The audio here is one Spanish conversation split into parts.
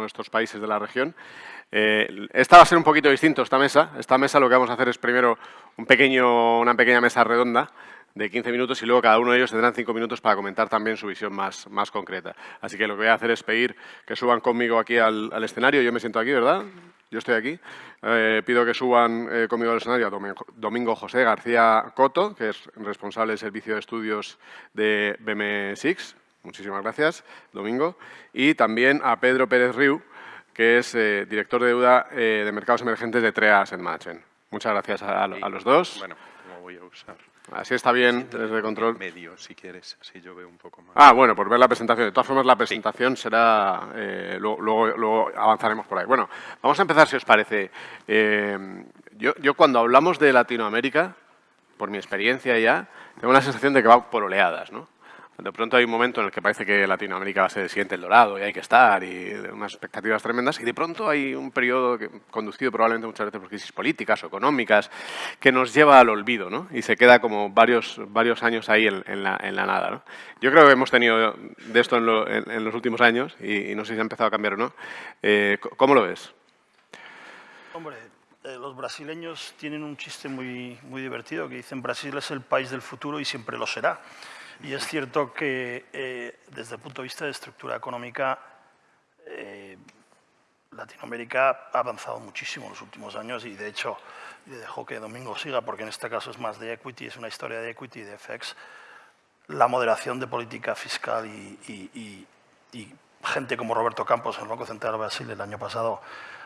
uno de estos países de la región. Eh, esta va a ser un poquito distinto, esta mesa. Esta mesa lo que vamos a hacer es primero un pequeño, una pequeña mesa redonda de 15 minutos y luego cada uno de ellos tendrán 5 minutos para comentar también su visión más, más concreta. Así que lo que voy a hacer es pedir que suban conmigo aquí al, escenario. Yo me siento aquí, ¿verdad? Yo estoy aquí. Eh, pido que suban eh, conmigo al escenario a Domingo, José García Coto, que es responsable del Servicio de Estudios de BM6. Muchísimas gracias, Domingo. Y también a Pedro Pérez Riu, que es eh, director de deuda de mercados emergentes de TREA Asset Management. Muchas gracias a, los dos. Bueno, ¿cómo voy a usar? Así está bien desde control. medio, si quieres, así yo veo un poco más. Ah, bueno, por ver la presentación. De todas formas, la presentación será... Eh, luego, avanzaremos por ahí. Bueno, vamos a empezar, si os parece. Eh, yo, yo, cuando hablamos de Latinoamérica, por mi experiencia ya, tengo la sensación de que va por oleadas, ¿no? De pronto hay un momento en el que parece que Latinoamérica va a ser el siguiente el dorado y hay que estar y unas expectativas tremendas y de pronto hay un periodo que, conducido probablemente muchas veces por crisis políticas o económicas que nos lleva al olvido ¿no? y se queda como varios, varios años ahí en, la, en la, nada. Yo creo que hemos tenido de esto en, los últimos años y, no sé si ha empezado a cambiar o no. Eh, ¿Cómo lo ves? Hombre, eh, los brasileños tienen un chiste muy, muy divertido que dicen Brasil es el país del futuro y siempre lo será. Y es cierto que eh, desde el punto de vista de estructura económica, eh, Latinoamérica ha avanzado muchísimo en los últimos años y de hecho, le dejo que Domingo siga porque en este caso es más de equity, es una historia de equity y de FX, la moderación de política fiscal y, gente como Roberto Campos en el Banco Central de Brasil el año pasado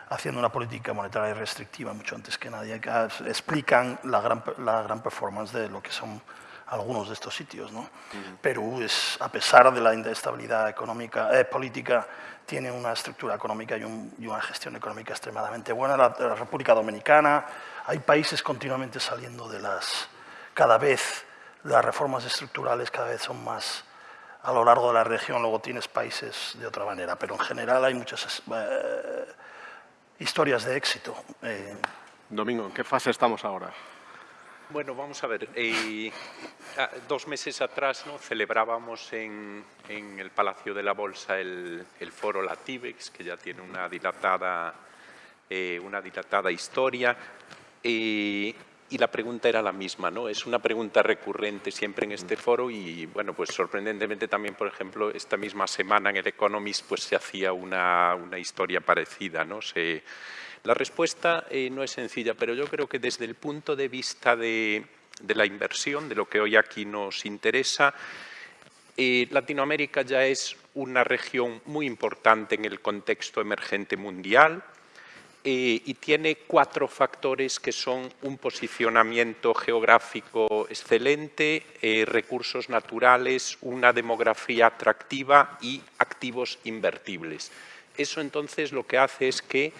haciendo una política monetaria restrictiva mucho antes que nadie, explican la gran, la gran performance de lo que son algunos de estos sitios. ¿no? Perú, es, a pesar de la inestabilidad económica, eh, política, tiene una estructura económica y, una gestión económica extremadamente buena. La, República Dominicana, hay países continuamente saliendo de las... Cada vez las reformas estructurales cada vez son más a lo largo de la región, luego tienes países de otra manera, pero en general hay muchas eh, historias de éxito. Eh. Domingo, ¿en qué fase estamos ahora? Bueno, vamos a ver. Eh, dos meses atrás ¿no? celebrábamos en, el Palacio de la Bolsa el, foro Latibex, que ya tiene una dilatada, eh, una dilatada historia. Eh, y la pregunta era la misma, ¿no? Es una pregunta recurrente siempre en este foro y, bueno, pues sorprendentemente también, por ejemplo, esta misma semana en el Economist pues se hacía una, historia parecida, ¿no? La respuesta eh, no es sencilla, pero yo creo que desde el punto de vista de, la inversión, de lo que hoy aquí nos interesa, eh, Latinoamérica ya es una región muy importante en el contexto emergente mundial eh, y tiene cuatro factores que son un posicionamiento geográfico excelente, recursos naturales, una demografía atractiva y activos invertibles. Eso entonces lo que hace es que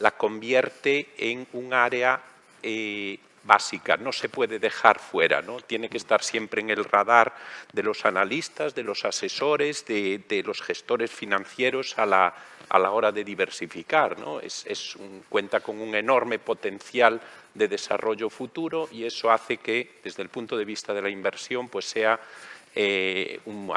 la convierte en un área eh, básica, no se puede dejar fuera, ¿no? tiene que estar siempre en el radar de los analistas, de los asesores, de, los gestores financieros a la, a la hora de diversificar. ¿no? Es, un, cuenta con un enorme potencial de desarrollo futuro y eso hace que, desde el punto de vista de la inversión, pues sea eh, un,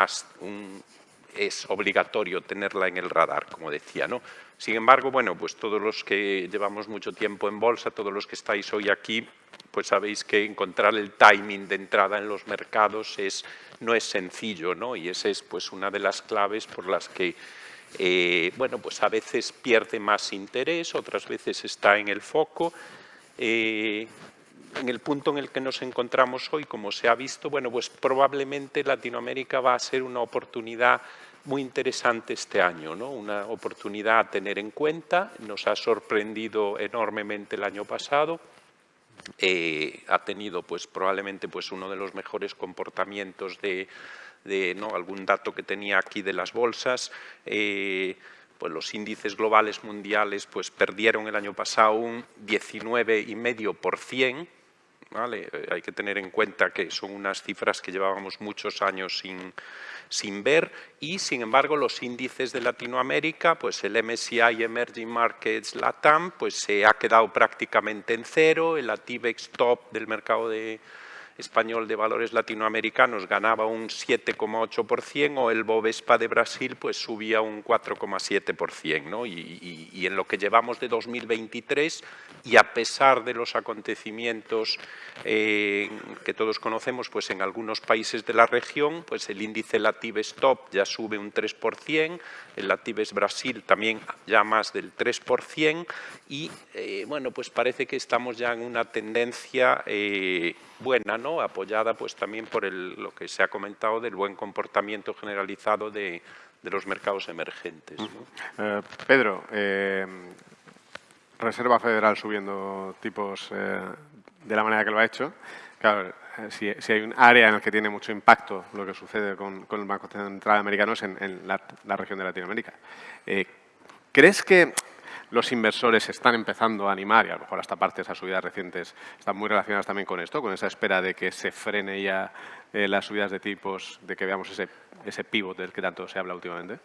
es obligatorio tenerla en el radar, como decía. ¿no? Sin embargo, bueno, pues todos los que llevamos mucho tiempo en bolsa, todos los que estáis hoy aquí, pues sabéis que encontrar el timing de entrada en los mercados es, no es sencillo, ¿no? Y esa es pues una de las claves por las que eh, bueno, pues a veces pierde más interés, otras veces está en el foco. Eh, en el punto en el que nos encontramos hoy, como se ha visto, bueno, pues probablemente Latinoamérica va a ser una oportunidad muy interesante este año, ¿no? una oportunidad a tener en cuenta. Nos ha sorprendido enormemente el año pasado. Eh, ha tenido pues, probablemente pues, uno de los mejores comportamientos de, ¿no? algún dato que tenía aquí de las bolsas. Eh, pues los índices globales mundiales pues, perdieron el año pasado un 19,5%, ¿vale? Hay que tener en cuenta que son unas cifras que llevábamos muchos años sin, sin ver y, sin embargo, los índices de Latinoamérica, pues el MSCI Emerging Markets LATAM, pues se ha quedado prácticamente en cero, el ATIVEX Top del mercado de español de valores latinoamericanos ganaba un 7,8% o el Bovespa de Brasil pues subía un 4,7%. ¿no? Y, y, en lo que llevamos de 2023 y a pesar de los acontecimientos eh, que todos conocemos pues en algunos países de la región, pues el índice Latibes Top ya sube un 3%, el Latibes Brasil también ya más del 3% y eh, bueno, pues parece que estamos ya en una tendencia eh, buena, ¿no? apoyada pues también por lo que se ha comentado del buen comportamiento generalizado de, los mercados emergentes. Eh, Pedro, Reserva Federal subiendo tipos de la manera que lo ha hecho. Claro, si, hay un área en la que tiene mucho impacto lo que sucede con, el Banco Central Americano es en, la, región de Latinoamérica. ¿Crees que los inversores están empezando a animar, y a lo mejor hasta parte de esas subidas recientes están muy relacionadas también con esto, con esa espera de que se frene ya eh, las subidas de tipos, de que veamos ese, ese pivot del que tanto se habla últimamente?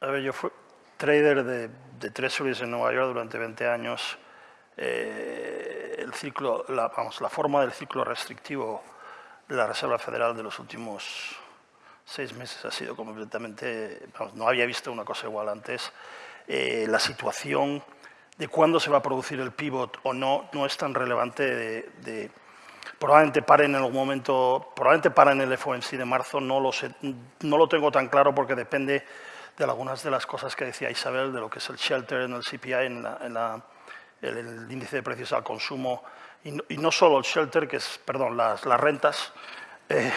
A ver, yo fui trader de, de treasuries en Nueva York durante 20 años. Eh, el ciclo, la, vamos, la forma del ciclo restrictivo de la Reserva Federal de los últimos seis meses ha sido completamente, vamos, no había visto una cosa igual antes. Eh, la situación de cuándo se va a producir el pivot o no no es tan relevante de, probablemente paren en algún momento, probablemente paren el FOMC de marzo, no lo, sé, no lo tengo tan claro porque depende de algunas de las cosas que decía Isabel, de lo que es el shelter en el CPI, en, la, el, índice de precios al consumo, y no, solo el shelter, que es, perdón, las, las rentas, eh,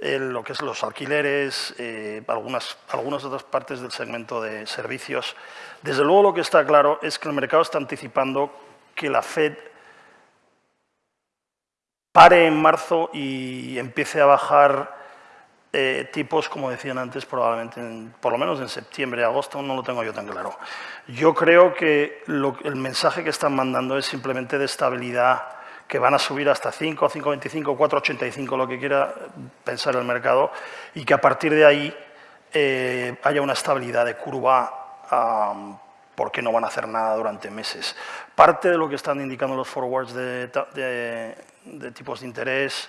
lo que es los alquileres, eh, algunas, algunas otras partes del segmento de servicios. Desde luego lo que está claro es que el mercado está anticipando que la Fed pare en marzo y empiece a bajar eh, tipos, como decían antes, probablemente por lo menos en septiembre, agosto, no lo tengo yo tan claro. Yo creo que el mensaje que están mandando es simplemente de estabilidad que van a subir hasta 5, 5,25, 4,85, lo que quiera pensar el mercado, y que a partir de ahí eh, haya una estabilidad de curva porque no van a hacer nada durante meses. Parte de lo que están indicando los forwards de, tipos de interés,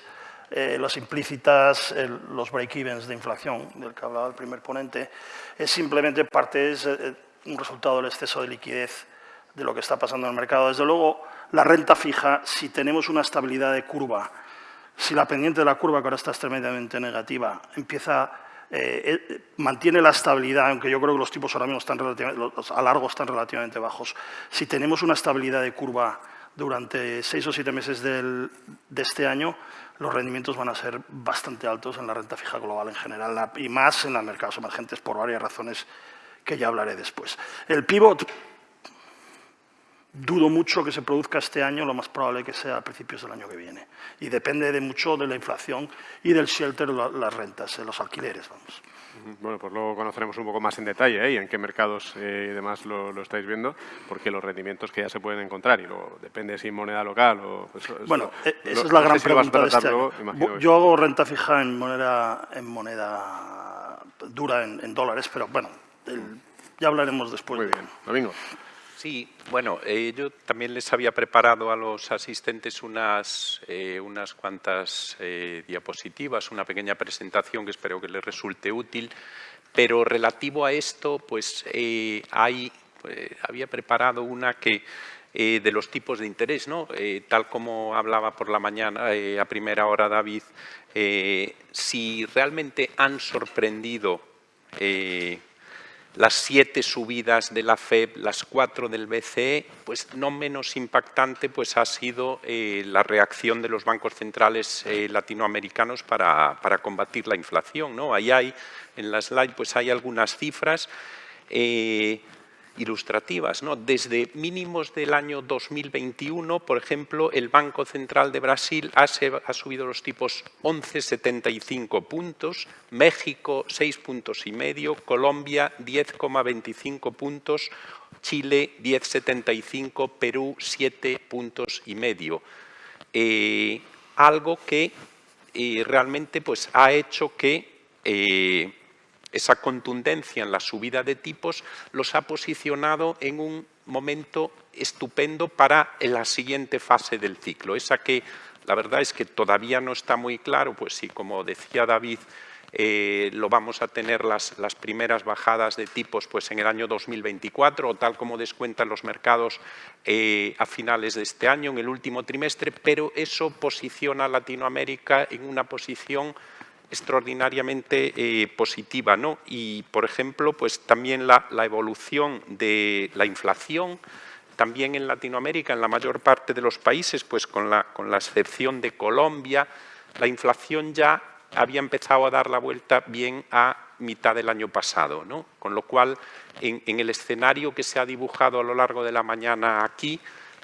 eh, las implícitas, los break-evens de inflación, del que hablaba el primer ponente, es simplemente parte, es eh, un resultado del exceso de liquidez de lo que está pasando en el mercado. Desde luego, la renta fija, si tenemos una estabilidad de curva, si la pendiente de la curva, que ahora está tremendamente negativa, empieza, eh, eh, mantiene la estabilidad, aunque yo creo que los tipos ahora mismo están a largo están relativamente bajos, si tenemos una estabilidad de curva durante seis o siete meses de este año, los rendimientos van a ser bastante altos en la renta fija global en general y más en los mercados emergentes por varias razones que ya hablaré después. El pivot Dudo mucho que se produzca este año, lo más probable que sea a principios del año que viene. Y depende de mucho de la inflación y del shelter, las rentas, los alquileres, vamos. Bueno, pues luego conoceremos un poco más en detalle ¿eh? y en qué mercados eh, y demás lo, estáis viendo, porque los rendimientos que ya se pueden encontrar y luego depende si moneda local o... Pues, bueno, e, esa es la gran pregunta de este año. Yo hago renta fija en moneda, en moneda dura, en, dólares, pero bueno, ya hablaremos después. Muy bien. Domingo. Sí, bueno, eh, yo también les había preparado a los asistentes unas, eh, unas cuantas eh, diapositivas, una pequeña presentación que espero que les resulte útil, pero relativo a esto, pues hay, había preparado una que de los tipos de interés, ¿no? tal como hablaba por la mañana a primera hora David, si realmente han sorprendido las siete subidas de la FED, las cuatro del BCE, pues no menos impactante pues ha sido eh, la reacción de los bancos centrales eh, latinoamericanos para, combatir la inflación. ¿no? Ahí hay, en la slide, pues hay algunas cifras. Eh, ilustrativas. ¿no? Desde mínimos del año 2021, por ejemplo, el Banco Central de Brasil ha, subido los tipos 11,75 puntos, México 6 puntos y medio, Colombia 10,25 puntos, Chile 10,75, Perú 7 puntos y medio. Eh, algo que eh, realmente pues, ha hecho que eh, esa contundencia en la subida de tipos los ha posicionado en un momento estupendo para la siguiente fase del ciclo, esa que La verdad es que todavía no está muy claro, pues sí, como decía David, eh, lo vamos a tener las, las, primeras bajadas de tipos pues, en el año 2024 o tal como descuentan los mercados eh, a finales de este año, en el último trimestre, pero eso posiciona a Latinoamérica en una posición extraordinariamente eh, positiva. ¿no? Y, por ejemplo, pues también la, evolución de la inflación, también en Latinoamérica, en la mayor parte de los países, pues con la, con la excepción de Colombia, la inflación ya había empezado a dar la vuelta bien a mitad del año pasado. ¿no? Con lo cual, en, el escenario que se ha dibujado a lo largo de la mañana aquí,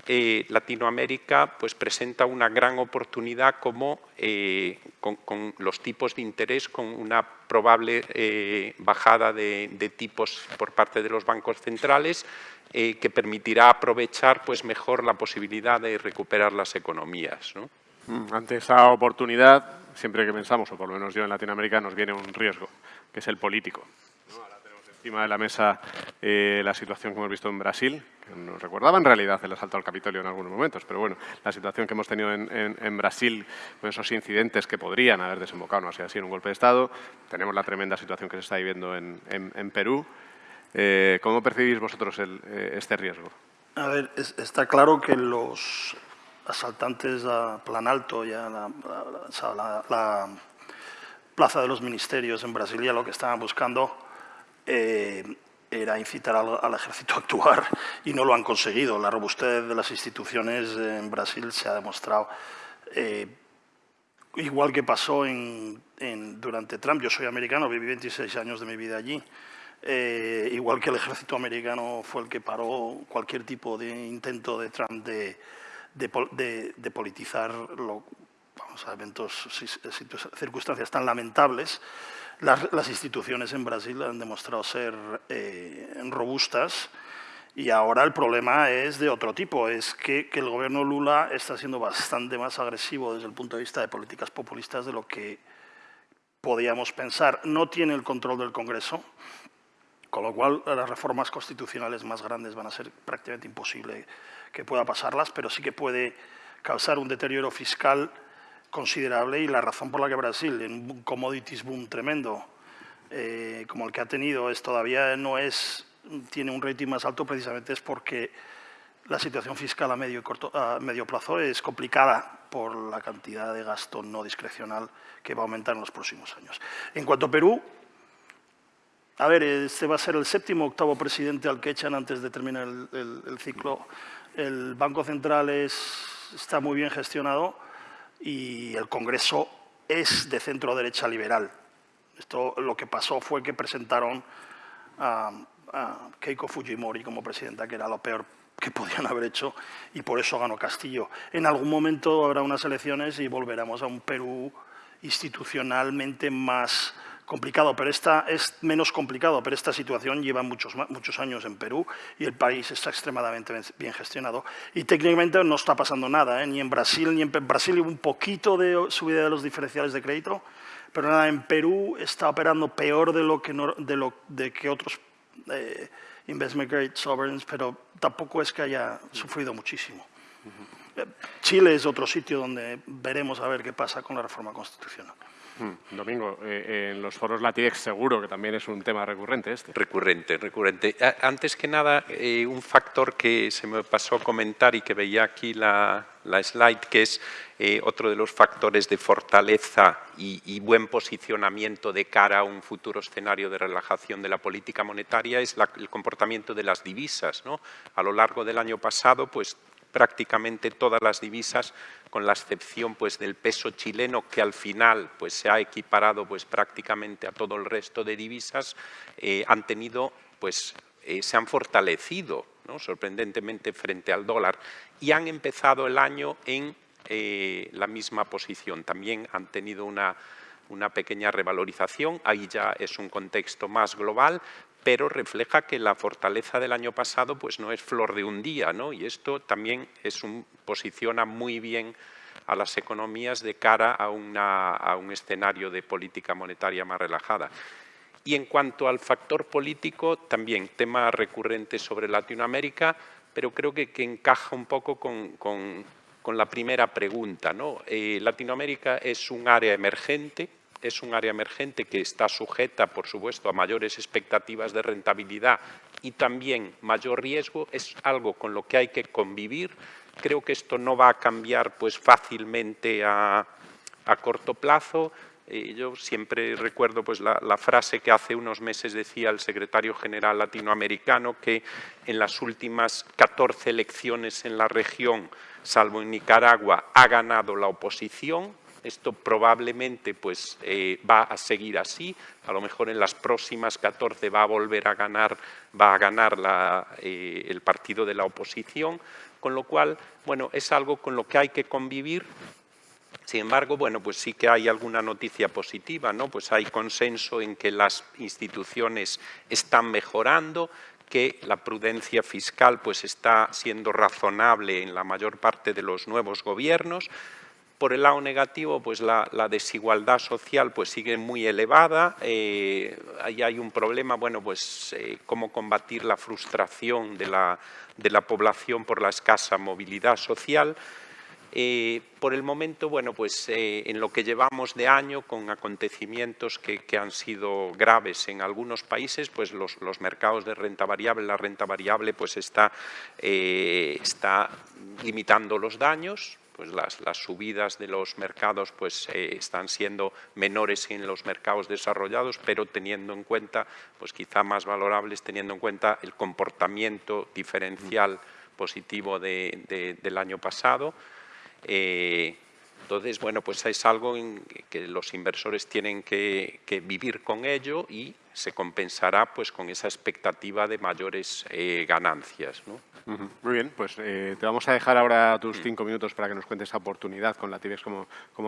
eh, Latinoamérica pues, presenta una gran oportunidad como eh, con, los tipos de interés, con una probable eh, bajada de, tipos por parte de los bancos centrales que permitirá aprovechar pues, mejor la posibilidad de recuperar las economías. ¿no? Mm, ante esa oportunidad, siempre que pensamos, o por lo menos yo en Latinoamérica, nos viene un riesgo, que es el político. Encima de la mesa eh, la situación que hemos visto en Brasil, que nos recordaba en realidad el asalto al Capitolio en algunos momentos, pero bueno, la situación que hemos tenido en, en, en Brasil, con esos incidentes que podrían haber desembocado, no así, así en un golpe de Estado, tenemos la tremenda situación que se está viviendo en, en Perú. Eh, ¿Cómo percibís vosotros el, eh, este riesgo? A ver, es, está claro que los asaltantes a Plan Alto y a la, la, la, la, Plaza de los Ministerios en Brasilia lo que estaban buscando eh, era incitar al, al, ejército a actuar y no lo han conseguido. La robustez de las instituciones en Brasil se ha demostrado. Eh, igual que pasó en, en, durante Trump, yo soy americano, viví 26 años de mi vida allí, eh, igual que el ejército americano fue el que paró cualquier tipo de intento de Trump de, de, de, de politizar lo, vamos a eventos, circunstancias tan lamentables, las, instituciones en Brasil han demostrado ser eh, robustas y ahora el problema es de otro tipo, es que, que, el gobierno Lula está siendo bastante más agresivo desde el punto de vista de políticas populistas de lo que podíamos pensar. No tiene el control del Congreso, con lo cual las reformas constitucionales más grandes van a ser prácticamente imposible que pueda pasarlas, pero sí que puede causar un deterioro fiscal considerable y la razón por la que Brasil, en un commodities boom tremendo eh, como el que ha tenido, es todavía no es, tiene un rating más alto precisamente es porque la situación fiscal a medio, corto, a medio plazo es complicada por la cantidad de gasto no discrecional que va a aumentar en los próximos años. En cuanto a Perú, a ver, este va a ser el séptimo octavo presidente al que echan antes de terminar el, el, el ciclo. El Banco Central es, está muy bien gestionado y el Congreso es de centro derecha liberal. Esto lo que pasó fue que presentaron a, a Keiko Fujimori como presidenta, que era lo peor que podían haber hecho y por eso ganó Castillo. En algún momento habrá unas elecciones y volveremos a un Perú institucionalmente más complicado, pero esta es menos complicado, pero esta situación lleva muchos, muchos años en Perú y el país está extremadamente bien gestionado. Y técnicamente no está pasando nada, ¿eh? ni en Brasil, ni en Brasil hubo un poquito de subida de los diferenciales de crédito, pero nada, en Perú está operando peor de lo que, no, de lo, de que otros eh, investment grade sovereigns, pero tampoco es que haya sufrido muchísimo. -huh. Chile es otro sitio donde veremos a ver qué pasa con la reforma constitucional. Hmm, Domingo, eh, en los foros Latidex seguro que también es un tema recurrente este. Recurrente, recurrente. Antes que nada, eh, un factor que se me pasó a comentar y que veía aquí la, la slide, que es eh, otro de los factores de fortaleza y, buen posicionamiento de cara a un futuro escenario de relajación de la política monetaria, es el comportamiento de las divisas. ¿no? A lo largo del año pasado, pues prácticamente todas las divisas, con la excepción pues, del peso chileno, que al final pues, se ha equiparado pues, prácticamente a todo el resto de divisas, eh, han tenido, pues, eh, se han fortalecido ¿no? sorprendentemente frente al dólar y han empezado el año en eh, la misma posición. También han tenido una, una pequeña revalorización, ahí ya es un contexto más global, pero refleja que la fortaleza del año pasado pues no es flor de un día, ¿no? Y esto también es un, posiciona muy bien a las economías de cara a, una, a un escenario de política monetaria más relajada. Y en cuanto al factor político, también tema recurrente sobre Latinoamérica, pero creo que, que encaja un poco con, con, con la primera pregunta. ¿no? Eh, Latinoamérica es un área emergente, es un área emergente que está sujeta, por supuesto, a mayores expectativas de rentabilidad y también mayor riesgo, es algo con lo que hay que convivir. Creo que esto no va a cambiar pues, fácilmente a, corto plazo. Eh, yo siempre recuerdo pues, la, la, frase que hace unos meses decía el secretario general latinoamericano que en las últimas 14 elecciones en la región, salvo en Nicaragua, ha ganado la oposición esto probablemente pues, eh, va a seguir así, a lo mejor en las próximas 14 va a volver a ganar, va a ganar la, eh, el partido de la oposición, con lo cual, bueno, es algo con lo que hay que convivir sin embargo, bueno, pues sí que hay alguna noticia positiva, ¿no? Pues hay consenso en que las instituciones están mejorando, que la prudencia fiscal pues está siendo razonable en la mayor parte de los nuevos gobiernos, por el lado negativo, pues la, desigualdad social pues sigue muy elevada, eh, ahí hay un problema, bueno, pues eh, cómo combatir la frustración de la, población por la escasa movilidad social. Eh, por el momento, bueno, pues eh, en lo que llevamos de año, con acontecimientos que, han sido graves en algunos países, pues los, mercados de renta variable, la renta variable pues está limitando los daños, pues las, las, subidas de los mercados pues, eh, están siendo menores en los mercados desarrollados, pero teniendo en cuenta, pues quizá más valorables, teniendo en cuenta el comportamiento diferencial positivo de, de, del año pasado. Eh, entonces, bueno, pues es algo en que los inversores tienen que, que, vivir con ello y se compensará pues con esa expectativa de mayores eh, ganancias. ¿no? Muy bien, pues eh, te vamos a dejar ahora tus cinco minutos para que nos cuentes esa oportunidad con la TIBEX como, como